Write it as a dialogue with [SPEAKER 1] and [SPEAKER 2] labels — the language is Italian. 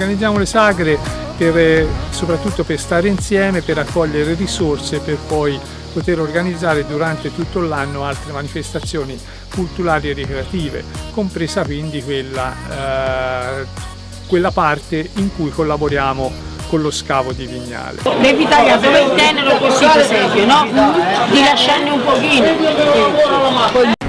[SPEAKER 1] organizziamo le sagre per, eh, soprattutto per stare insieme, per raccogliere risorse, per poi poter organizzare durante tutto l'anno altre manifestazioni culturali e ricreative, compresa quindi quella, eh, quella parte in cui collaboriamo con lo scavo di Vignale.
[SPEAKER 2] Devi tagliare dove il tenero così per esempio, no? Ti lasciarne un pochino.